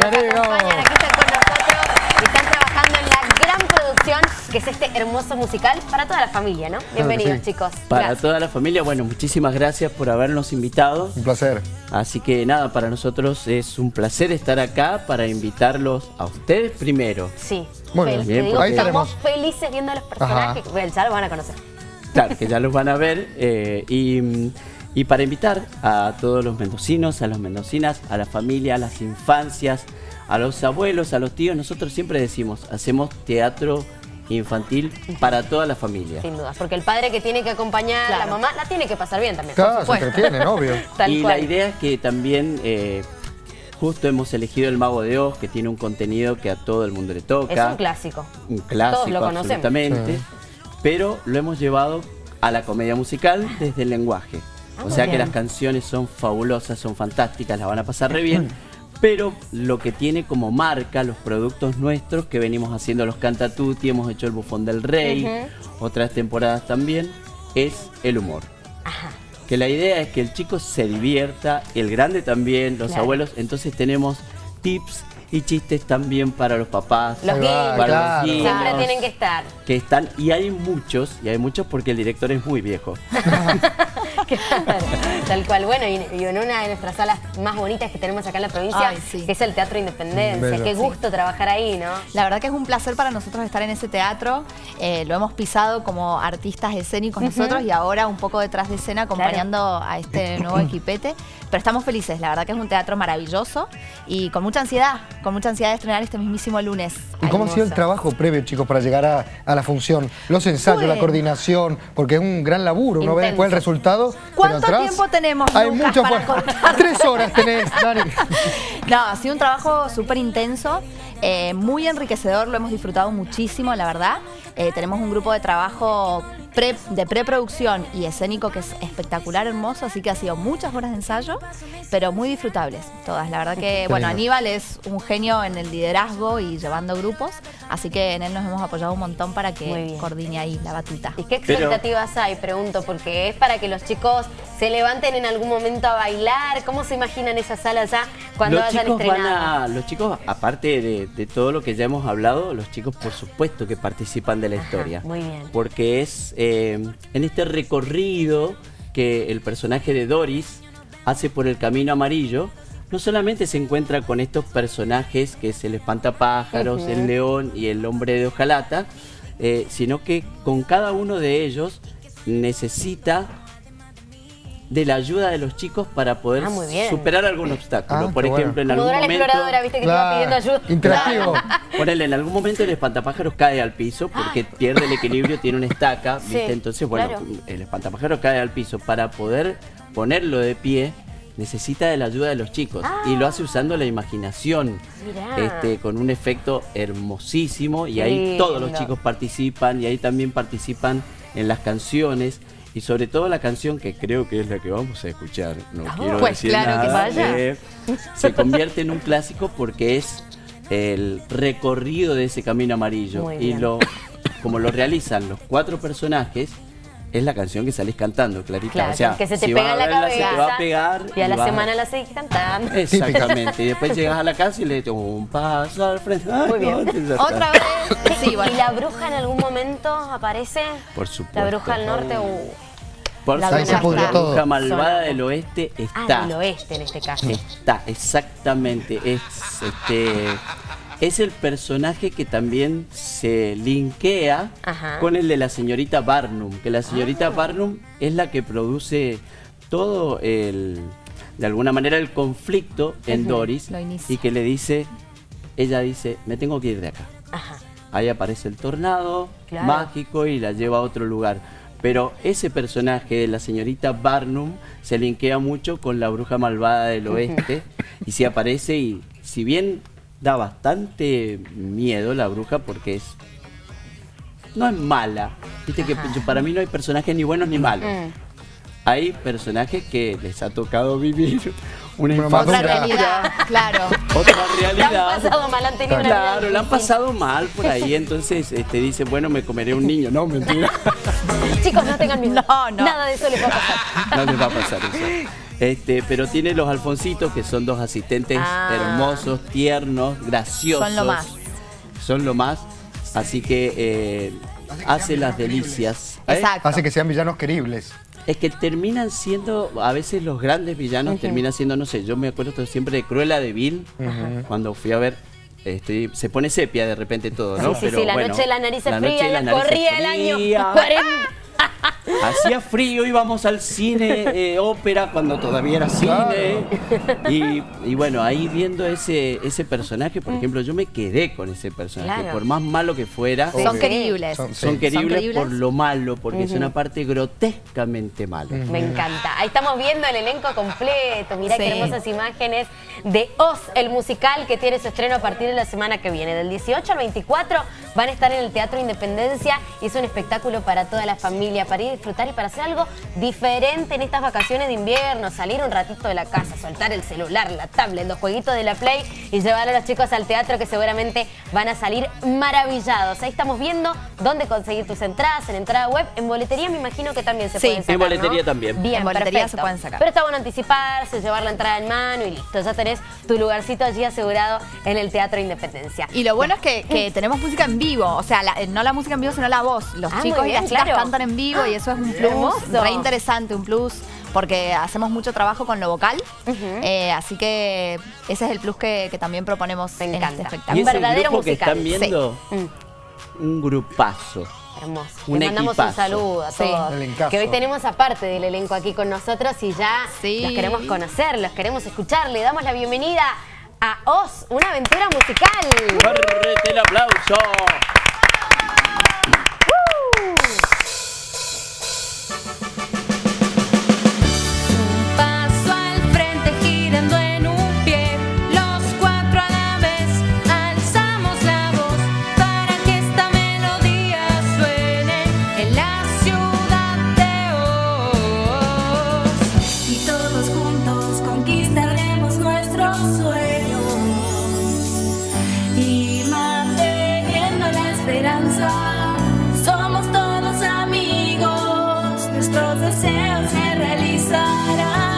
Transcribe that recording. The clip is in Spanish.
que nos acompañan, aquí están con nosotros y están trabajando en la gran producción que es este hermoso musical para toda la familia, ¿no? Bienvenidos, sí. chicos. Para Gracias. toda la familia, bueno, muchísimas gracias por habernos invitado. Un placer. Así que nada, para nosotros es un placer estar acá para invitarlos a ustedes primero. Sí. Bueno, Fel- te bien, digo, ahí estamos tenemos. felices viendo a los personajes. Bueno, ya lo van a conocer. Claro, que ya los van a ver. eh, y, y para invitar a todos los mendocinos, a las mendocinas, a la familia, a las infancias, a los abuelos, a los tíos, nosotros siempre decimos, hacemos teatro infantil para toda la familia. Sin duda. Porque el padre que tiene que acompañar a la mamá la tiene que pasar bien también. por Claro, se supuesto. entretienen, obvio. Tal y cual. la idea es que también eh, justo hemos elegido El Mago de Oz, que tiene un contenido que a todo el mundo le toca. Es un clásico. un clásico Todos lo conocemos. absolutamente, Sí. pero lo hemos llevado a la comedia musical desde el lenguaje. Ah, o sea que las canciones son fabulosas, son fantásticas, las van a pasar re bien. Pero lo que tiene como marca los productos nuestros que venimos haciendo los Cantatuti, hemos hecho el Bufón del Rey, otras temporadas también, es el humor. Que la idea es que el chico se divierta, el grande también, los Claro. abuelos. Entonces tenemos tips y chistes también para los papás, Los para claro. los guiños Siempre tienen que estar. que están, y hay muchos, y hay muchos porque el director es muy viejo. Claro, Tal cual. Bueno, y, y en una de nuestras salas más bonitas que tenemos acá en la provincia, Ay, sí. que es el Teatro Independencia. Bello. Qué gusto trabajar ahí, ¿no? La verdad que es un placer para nosotros estar en ese teatro. Eh, lo hemos pisado como artistas escénicos nosotros y ahora un poco detrás de escena acompañando a este nuevo equipete. Pero estamos felices, la verdad que es un teatro maravilloso y con mucha ansiedad, con mucha ansiedad de estrenar este mismísimo lunes. ¿Y cómo ha sido el trabajo previo, chicos, para llegar a, a la función? Los ensayos, la coordinación, porque es un gran laburo. Uno ve Intenso. después el resultado. ¿Cuánto atrás tiempo tenemos, Hay Lucas, mucho para contar? Tres horas tenés, Dani. No, ha sido un trabajo súper intenso, eh, muy enriquecedor, lo hemos disfrutado muchísimo, la verdad. Eh, tenemos un grupo de trabajo pre- de preproducción y escénico que es espectacular, hermoso, así que ha sido muchas horas de ensayo, pero muy disfrutables todas. La verdad que, bueno. Aníbal es un genio en el liderazgo y llevando grupos, así que en él nos hemos apoyado un montón para que coordine ahí la batuta. ¿Y qué Pero- expectativas hay? Pregunto, porque es para que los chicos se levanten en algún momento a bailar. ¿Cómo se imaginan esa sala ya cuando los hayan van a, los chicos, aparte de, de todo lo que ya hemos hablado, los chicos por supuesto que participan de la Ajá, historia. muy bien. Porque es eh, en este recorrido que el personaje de Doris hace por el camino amarillo. No solamente se encuentra con estos personajes que es el espantapájaros, el león y el hombre de hojalata, eh, sino que con cada uno de ellos necesita de la ayuda de los chicos para poder Ah, superar algún obstáculo. Ah, Por qué bueno. ejemplo, en algún momento... exploradora, viste que te iba pidiendo ayuda. Interactivo. Ponele, en algún momento el espantapájaros cae al piso porque pierde el equilibrio, tiene una estaca, ¿viste? Sí, Entonces, bueno, claro. el espantapájaros cae al piso. Para poder ponerlo de pie, necesita de la ayuda de los chicos. Y lo hace usando la imaginación, Mirá. este, con un efecto hermosísimo. Y Qué ahí todos los chicos participan y ahí también participan en las canciones. Y sobre todo la canción que creo que es la que vamos a escuchar. No Ah, quiero pues decir claro que nada, vaya. eh, se convierte en un clásico porque es el recorrido de ese camino amarillo y lo como lo realizan los cuatro personajes es la canción que salís cantando, Clarita. Claro, o sea, que se te si pega en la verla, cabeza. se te va a pegar Y a la semana la seguís cantando. Exactamente. y después llegas a la casa y le dices un paso al frente. Ay, Muy bien. no. Otra vez, sí, ¿Y bueno. la bruja en algún momento aparece? Por supuesto. La bruja del norte uh, Por La bruja malvada del oeste Ah, está. del oeste en este caso. Está, exactamente. Es, este, es el personaje que también se linkea Ajá. con el de la señorita Barnum. Que la señorita Barnum es la que produce todo el, de alguna manera, el conflicto en Doris. Y que le dice, ella dice, me tengo que ir de acá. Ajá. Ahí aparece el tornado Claro. mágico y la lleva a otro lugar. Pero ese personaje de la señorita Barnum se linkea mucho con la bruja malvada del oeste y se aparece y si bien da bastante miedo la bruja porque es no es mala. Viste que para mí no hay personajes ni buenos ni malos. Mm. Hay personajes que les ha tocado vivir una Una infancia Otra realidad, claro. otra La realidad. han pasado mal, han tenido una Claro, vida la han pasado mal por ahí, entonces este, dice, bueno, me comeré un niño. No, mentira. Chicos, no tengan miedo. No, no. Nada de eso les va a pasar. No les va a pasar eso. Este, pero tiene los Alfonsitos, que son dos asistentes Ah. hermosos, tiernos, graciosos. Son lo más. Son lo más. Así que eh, hace las delicias. ¿eh? Exacto. Hace que sean villanos queribles. Es que terminan siendo, a veces los grandes villanos terminan siendo, no sé, yo me acuerdo siempre de Cruella de Vil, cuando fui a ver, este, se pone sepia de repente todo, ¿no? Sí, sí, sí, la noche de la de las ya narices corría el año frías. 40. Hacía frío, íbamos al cine, eh, ópera, cuando todavía era cine. Y, y bueno, ahí viendo ese, ese personaje, por ejemplo, yo me quedé con ese personaje. Claro. Por más malo que fuera, Son queribles. Son- son queribles por lo malo, porque es una parte grotescamente malo. Me encanta. Ahí estamos viendo el elenco completo. Mirá qué hermosas imágenes de Oz, el musical que tiene su estreno a partir de la semana que viene. Del 18 al 24 van a estar en el Teatro Independencia y es un espectáculo para toda la familia, para ir a disfrutar y para hacer algo diferente en estas vacaciones de invierno. Salir un ratito de la casa, soltar el celular, la tablet, los jueguitos de la Play y llevar a los chicos al teatro que seguramente van a salir maravillados. Ahí estamos viendo dónde conseguir tus entradas, en entrada web, en boletería me imagino que también se Sí, pueden en sacar, boletería ¿no? también. Bien, En boletería perfecto. se pueden sacar. Pero está bueno anticiparse, llevar la entrada en mano y listo. Ya tenés tu lugarcito allí asegurado en el Teatro Independencia. Y lo bueno es que, que tenemos música en vivo, o sea, la- no la música en vivo, sino la voz. Los Ah, chicos y las chicas cantan en vivo y eso es un plus re interesante, un plus, porque hacemos mucho trabajo con lo vocal. Eh, así que ese es el plus que, que también proponemos Me en encanta. este espectáculo. Ese verdadero grupo que musical. están viendo, Mm, un grupazo. hermoso. Un Les mandamos un saludo a Sí. todos. Elencazo. Que hoy tenemos aparte del elenco aquí con nosotros y ya Sí. los queremos conocer, los queremos escuchar. Le damos la bienvenida a Oz, una aventura musical. ¡Fuerte el aplauso! deseo se realizará.